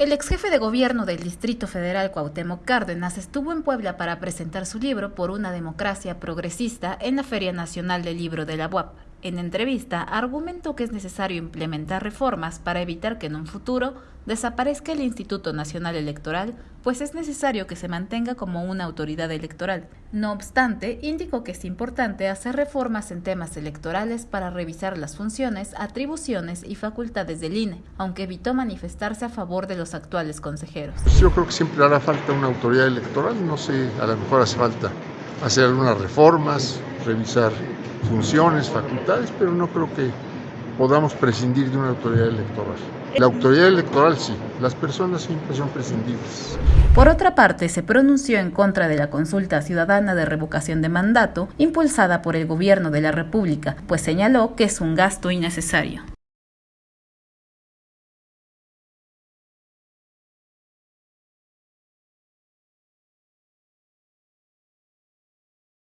El ex jefe de gobierno del Distrito Federal Cuauhtémoc Cárdenas estuvo en Puebla para presentar su libro Por una democracia progresista en la Feria Nacional del Libro de la UAP. En entrevista, argumentó que es necesario implementar reformas para evitar que en un futuro desaparezca el Instituto Nacional Electoral, pues es necesario que se mantenga como una autoridad electoral. No obstante, indicó que es importante hacer reformas en temas electorales para revisar las funciones, atribuciones y facultades del INE, aunque evitó manifestarse a favor de los actuales consejeros. Yo creo que siempre hará falta una autoridad electoral, no sé, a lo mejor hace falta hacer algunas reformas, revisar funciones, facultades, pero no creo que podamos prescindir de una autoridad electoral. La autoridad electoral sí, las personas siempre son prescindibles. Por otra parte, se pronunció en contra de la consulta ciudadana de revocación de mandato impulsada por el gobierno de la República, pues señaló que es un gasto innecesario.